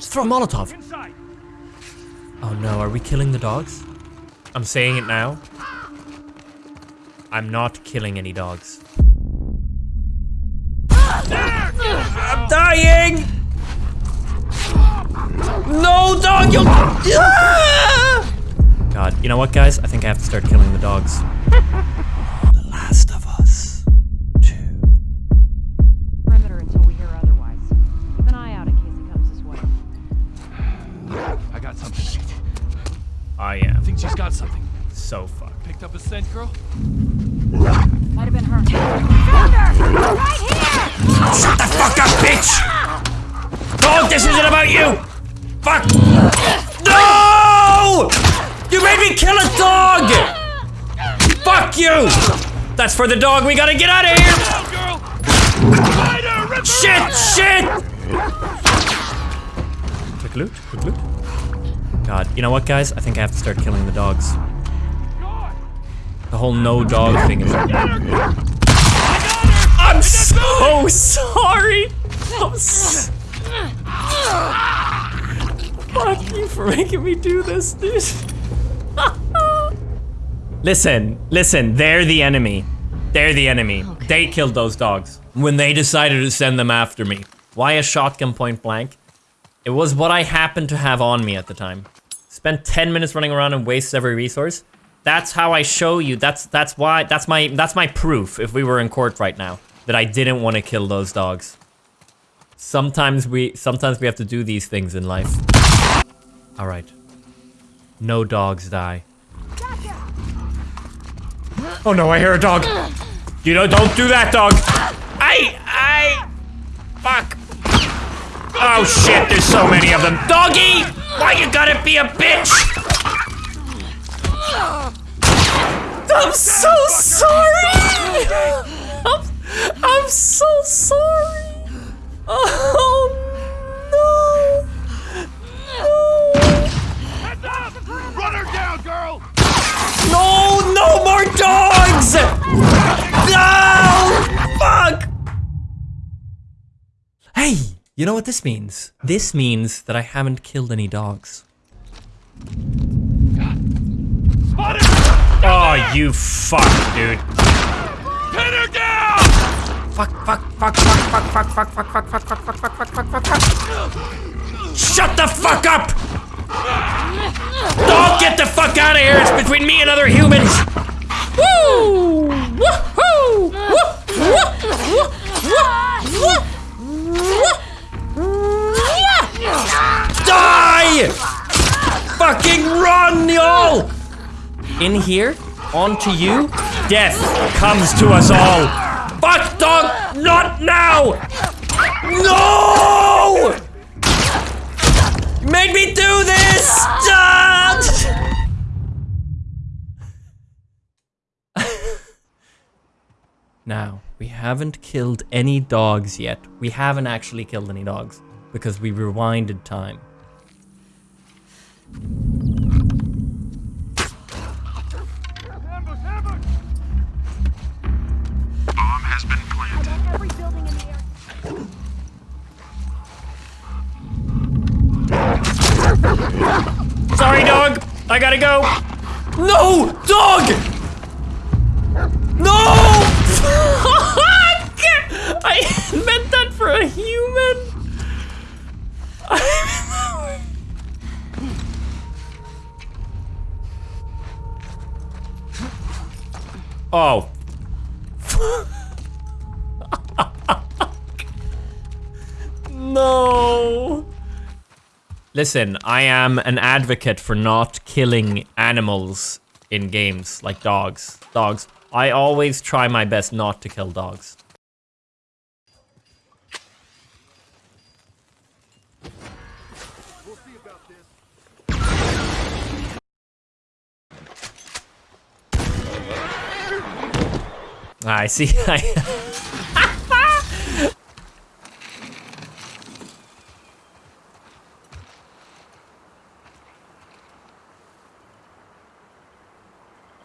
Just throw a Molotov. Inside. Oh no, are we killing the dogs? I'm saying it now. I'm not killing any dogs. I'm dying! No, dog, you Ah! God, you know what, guys? I think I have to start killing the dogs. So fucked. Picked up a scent, girl? Might have been her. Found her! Right here! Shut the fuck up, bitch! Dog, this isn't about you! Fuck! No! You made me kill a dog! Fuck you! That's for the dog. We gotta get out of here! Girl! Spider! Rip Shit! up! Shit! Quick loot. Quick loot. God, you know what, guys? I think I have to start killing the dogs. The whole no dog thing is. Her! I'm so sorry. I'm Fuck you for making me do this, dude. listen, listen. They're the enemy. They're the enemy. They killed those dogs when they decided to send them after me. Why a shotgun point blank? It was what I happened to have on me at the time. Spent 10 minutes running around and wasted every resource. That's how I show you. That's that's why that's my that's my proof if we were in court right now that I didn't want to kill those dogs. Sometimes we sometimes we have to do these things in life. All right. No dogs die. Oh no, I hear a dog. You know, don't do that, dog. I I fuck. Oh shit, there's so many of them. Doggy! Why you gotta be a bitch? I'm so sorry! I'm, I'm so sorry! Oh no! Heads up! Run her down, girl! No! No! No more dogs! No! Fuck! Hey! You know what this means? This means that I haven't killed any dogs. Oh, you fuck, dude. Pin her down! Fuck, fuck, fuck, fuck, fuck, fuck, fuck, fuck, fuck, fuck, fuck, fuck, fuck, fuck, fuck, fuck, fuck. Shut the fuck up! Don't get the fuck out of here! It's between me and other humans! Woo! Woohoo! Woo! Woo! Woo! Woo! Woo! Die! Fucking run, y'all! In here, onto you, death comes to us all. Fuck, dog! Not now! No! You made me do this! Stop! now, we haven't killed any dogs yet. We haven't actually killed any dogs because we rewinded time. Sorry, dog. I gotta go. No, dog. No. I meant that for a human. oh. no. Listen, I am an advocate for not killing animals in games, like dogs. Dogs. I always try my best not to kill dogs. Ah, I see.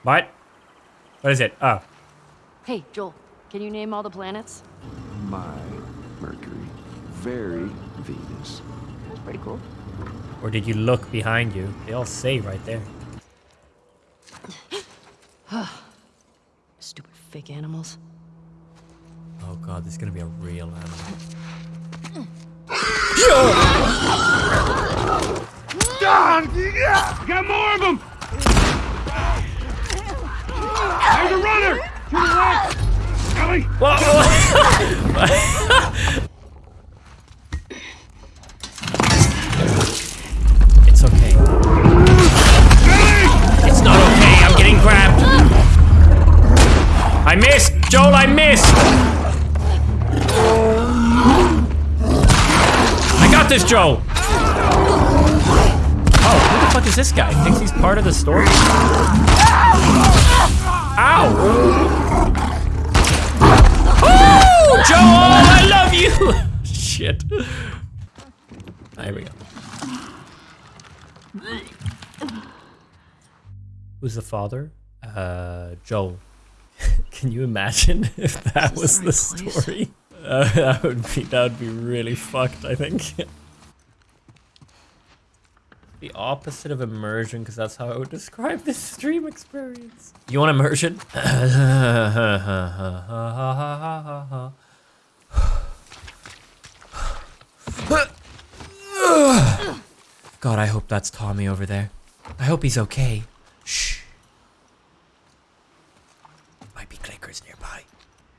what? What is it? Oh. Hey, Joel, can you name all the planets? My Mercury, very Venus, Pretty cool. Or did you look behind you? They all say right there. Stupid fake animals. Oh god, this is gonna be a real animal. Don! Yeah! Got more of them! There's a runner! Left! It's okay. It's not okay. I'm getting grabbed. I missed, Joel. I missed. I got this, Joel. Oh, who the fuck is this guy? Thinks he's part of the story? Ow! Joel, I love you. Shit. There we go. Who's the father? Uh, Joel. Can you imagine if that was the the right story? Uh, that would be that would be really fucked. I think. The opposite of immersion, because that's how I would describe this stream experience. You want immersion? God, I hope that's Tommy over there. I hope he's okay. Shh. Might be clickers nearby.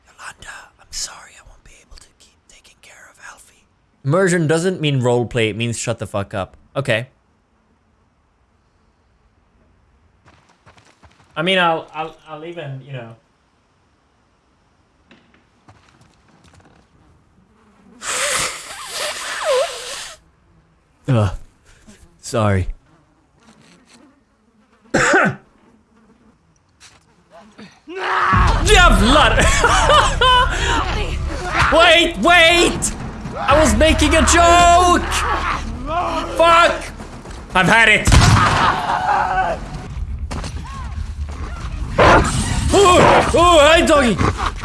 Yolanda, I'm sorry I won't be able to keep taking care of Alfie. Immersion doesn't mean roleplay, it means shut the fuck up. Okay. I mean, I'll, I'll, I'll even, you know. Ugh. Sorry. Yeah, blood. wait, wait! I was making a joke! Fuck! I've had it! Oh, oh, hey, doggy!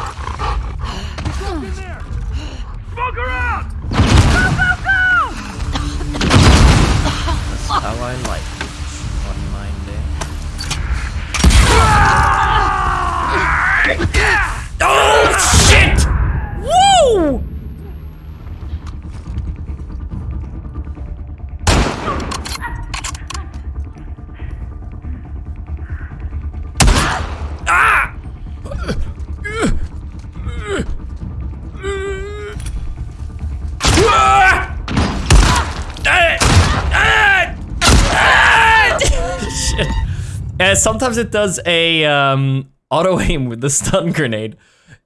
Sometimes it does a um, auto aim with the stun grenade.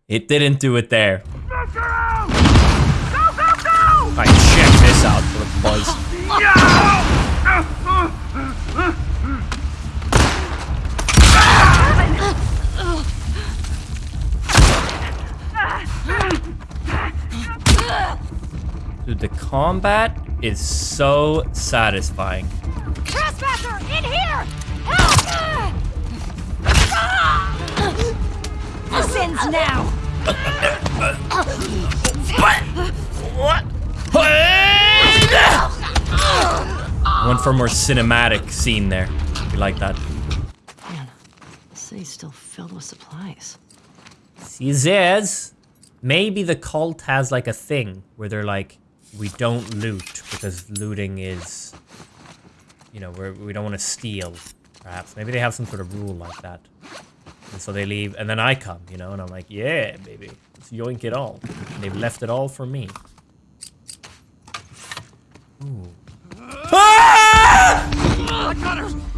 It didn't do it there. Check this out for the buzz. Dude, the combat is so satisfying. Ends now! What? Went for a more cinematic scene there. You like that? Man, the city's still filled with supplies. He says maybe the cult has like a thing where they're like, we don't loot because looting is, you know, we're, we don't want to steal. Perhaps maybe they have some sort of rule like that, and so they leave, and then I come, you know, and I'm like, yeah, baby, let's yoink it all. And they've left it all for me. Ooh. Ah!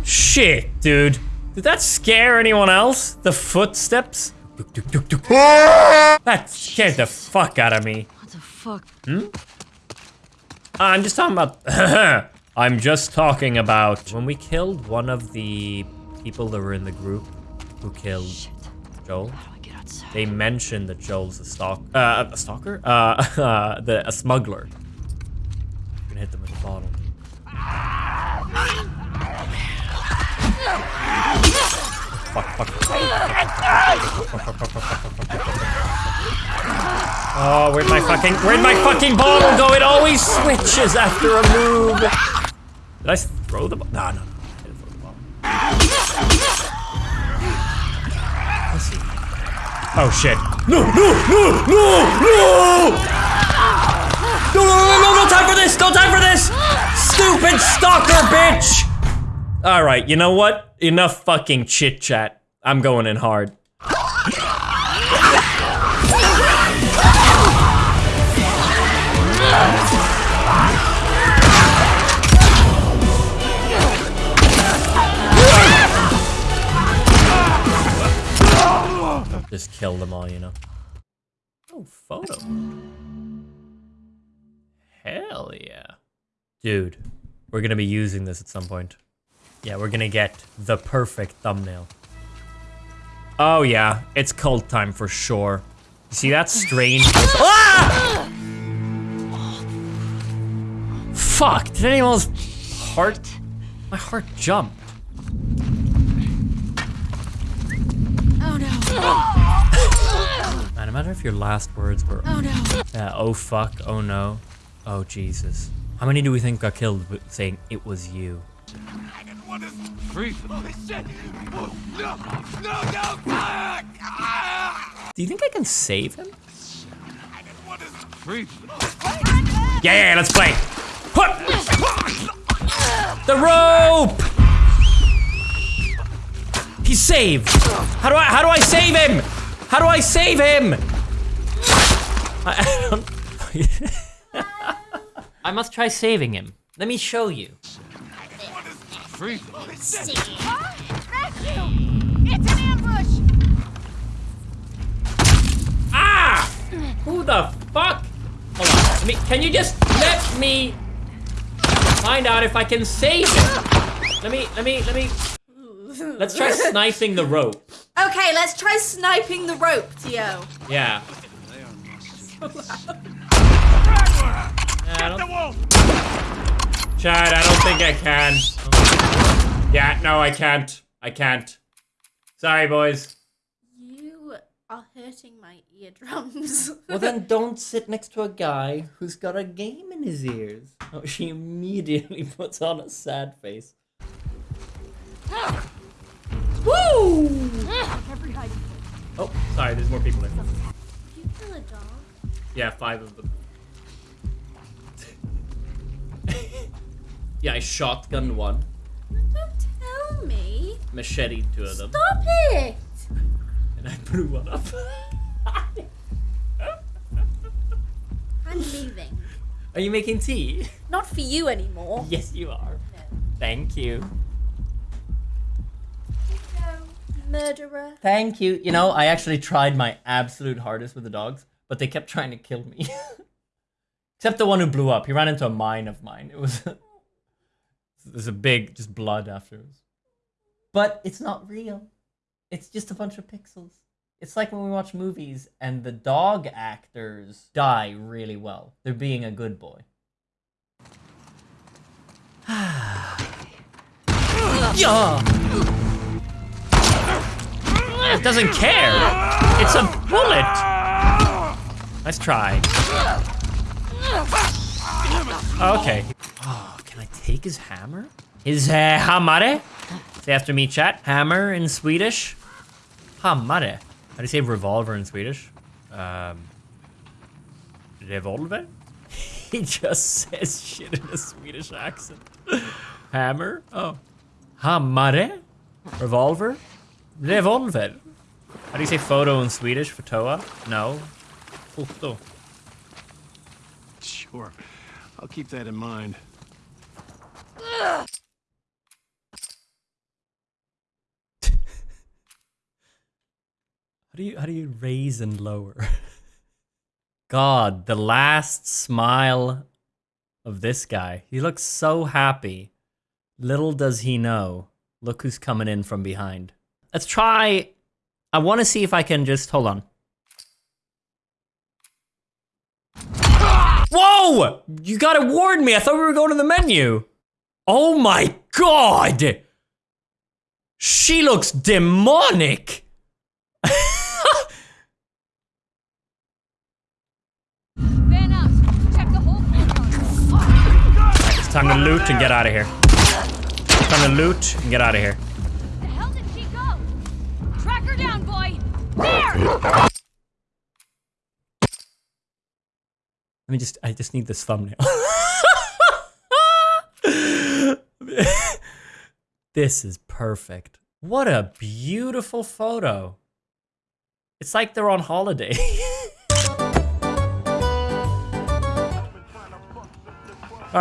Shit, dude. Did that scare anyone else? The footsteps? That scared the fuck out of me. What the fuck? Hmm? I'm just talking about. I'm just talking about when we killed one of the people that were in the group who killed Joel. How do I get outside? They mentioned that Joel's a stalk, uh, a stalker, uh, uh, the a smuggler. I'm gonna hit them with a bottle. Fuck, fuck, Oh, where'd my fucking, where'd my fucking bottle go? It always switches after a move. Did I throw the ball? No, no, no. Oh shit. No, no, no, no, no! No, no, no, no, no time for this! No time for this! Stupid stalker bitch! Alright, you know what? Enough fucking chit chat. I'm going in hard. Kill them all, you know. Oh, photo. Hell yeah. Dude, we're gonna be using this at some point. Yeah, we're gonna get the perfect thumbnail. Oh yeah, it's cult time for sure. You see that strange? Ah! Fuck, did anyone's heart? My heart jumped. Oh no. Man, imagine if your last words were, Oh no. uh, oh fuck, oh no, oh Jesus. How many do we think got killed saying it was you? What is shit! Oh, no! No, no! Ah! Do you think I can save him? What is Freeze. Yeah, yeah, yeah, let's play. The rope! He's saved. How do I how do I save him? How do I save him? I, I I must try saving him. Let me show you. Freeze. Rescue! It's an ambush! Ah! Who the fuck? Hold on. Let me, can you just let me find out if I can save him? Let me, let me, let me. Let's try sniping the rope. Okay, let's try sniping the rope, Tio. Yeah. Yeah, I wolf! Chad, I don't think I can. Yeah, no, I can't. I can't. Sorry, boys. You are hurting my eardrums. Well, then don't sit next to a guy who's got a game in his ears. Oh, she immediately puts on a sad face. Ah! Oh, sorry, there's more people there. You kill a dog? Yeah, five of them. yeah, I shotgunned one, Don't tell me. machete two of them, Stop it! and I blew one up. I'm leaving. Are you making tea? Not for you anymore. Yes, you are. Thank you. Murderer. Thank you. You know, I actually tried my absolute hardest with the dogs, but they kept trying to kill me. Except the one who blew up. He ran into a mine of mine. It was there's a big just blood afterwards. But it's not real. It's just a bunch of pixels. It's like when we watch movies and the dog actors die really well. They're being a good boy. yeah. It doesn't care. It's a bullet. Let's try. Okay. Oh, can I take his hammer? His uh, hammare? Say after me, chat. Hammer in Swedish. Hammare. How do you say revolver in Swedish? Um, revolver? he just says shit in a Swedish accent. Hammer? Oh. Hammare? Revolver? Revolver. How do you say photo in Swedish? Fotoa? No. Foto. Sure. I'll keep that in mind. How do you how do you raise and lower? God, the last smile of this guy. He looks so happy. Little does he know. Look who's coming in from behind. Let's try. I want to see if I can just hold on. Whoa! You gotta warn me. I thought we were going to the menu. Oh my god! She looks demonic. Van up. Check the whole corridor. It's time to loot and get out of here. Time to loot and get out of here. Let me just, I just need this thumbnail. this is perfect. What a beautiful photo. It's like they're on holiday.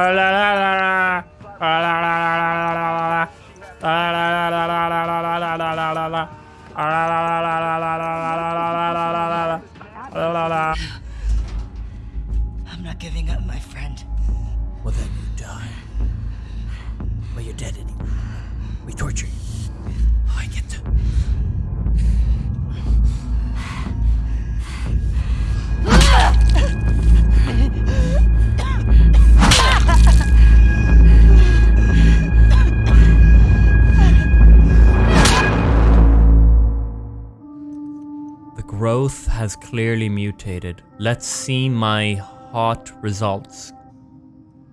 has clearly mutated. Let's see my hot results.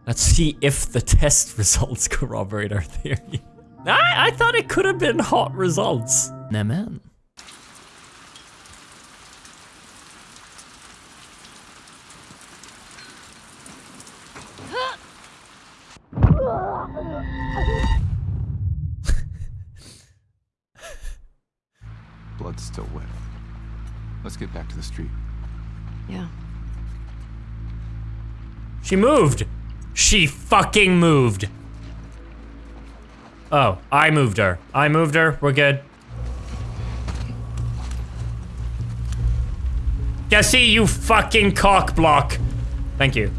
Let's see if the test results corroborate our theory. I, I thought it could have been hot results. Nah, man. Blood's still wet. Let's get back to the street. Yeah. She moved. She fucking moved. Oh, I moved her. I moved her. We're good. Jesse, you fucking cock block. Thank you.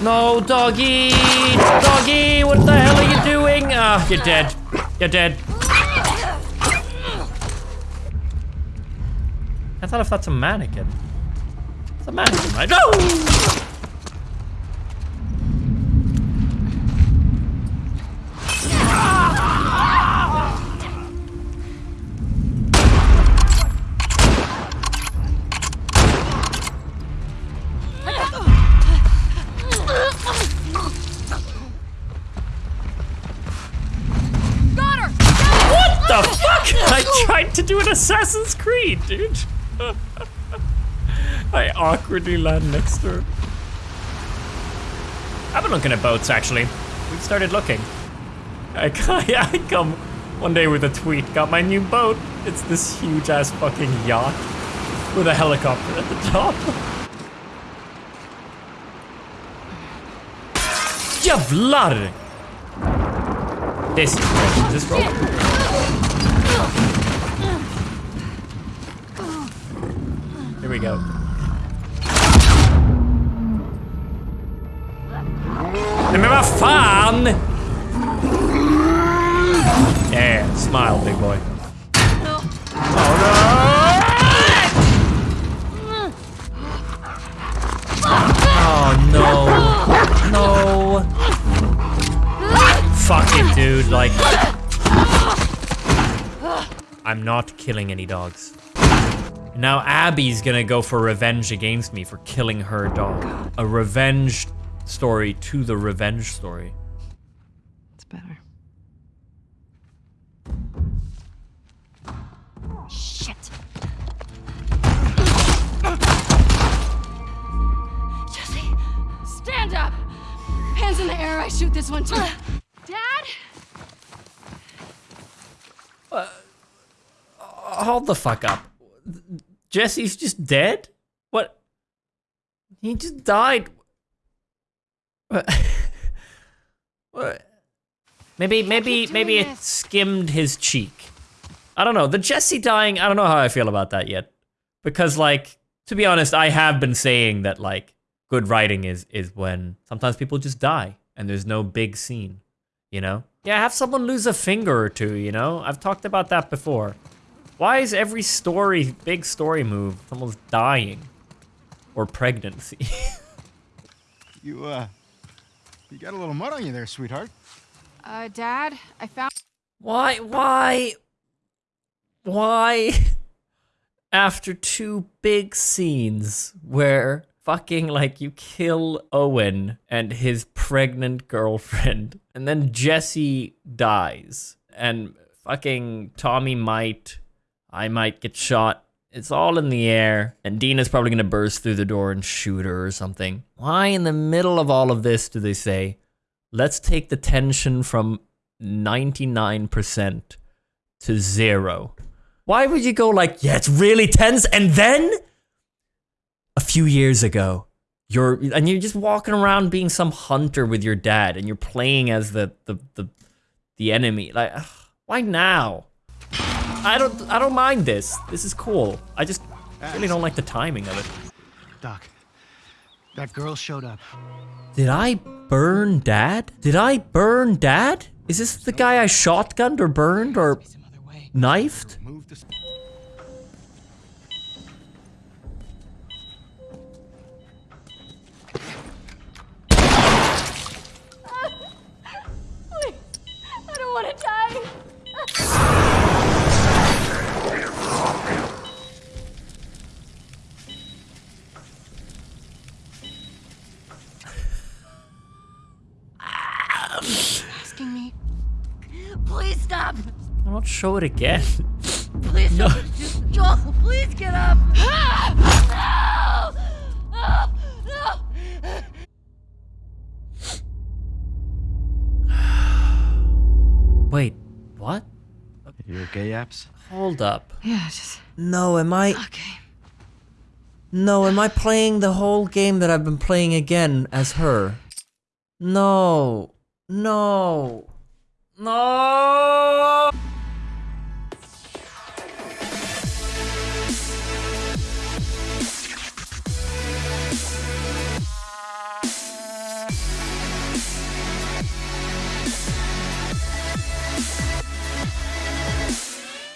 No, doggy! Doggy, what the hell are you doing? Ah, you're dead. You're dead. I thought if that's a mannequin. It's a mannequin, right? No! To do an Assassin's Creed, dude. I awkwardly land next to her. I've been looking at boats, actually. We've started looking. I, I come one day with a tweet, got my new boat. It's this huge ass fucking yacht with a helicopter at the top. Jävlar! This this? Here we go. Nej men fan! Yeah, smile big boy. Oh no! Oh no. No. Fuck it, dude. Like. I'm not killing any dogs. Now Abby's gonna go for revenge against me for killing her dog. A revenge story to the revenge story. It's better. Shit! Jesse! Stand up! Hands in the air, I shoot this one too. Uh, Dad? Uh, hold the fuck up. Jesse's just dead? What? He just died. What? What? Maybe, maybe, maybe it skimmed his cheek. I don't know. The Jesse dying, I don't know how I feel about that yet. Because, like, to be honest, I have been saying that, like, good writing is is when sometimes people just die and there's no big scene, you know? Yeah, have someone lose a finger or two, you know? I've talked about that before. Why is every story, big story move, someone's dying? Or pregnancy? You, uh, you got a little mud on you there, sweetheart. Uh, Dad, I found. why, why? Why? after two big scenes where fucking like you kill Owen and his pregnant girlfriend, and then Jesse dies, and fucking Tommy might, I might get shot. It's all in the air, and Dina's probably gonna burst through the door and shoot her or something. Why, in the middle of all of this, do they say, let's take the tension from 99% to zero? Why would you go like, yeah, it's really tense, and then a few years ago, you're and you're just walking around being some hunter with your dad, and you're playing as the the the, the enemy. Like, ugh, why now? I don't I don't mind this. This is cool. I just really don't like the timing of it. Doc, that girl showed up. Did I burn dad? Did I burn dad? Is this the guy I shotgunned or burned or knifed? Show it again. Please No. stop. Just- Joel, please get up. No! No! No! Wait, what? You okay, Apps? Hold up. Yeah, just No, am I okay. No, am I playing the whole game that I've been playing again as her? No. No. No.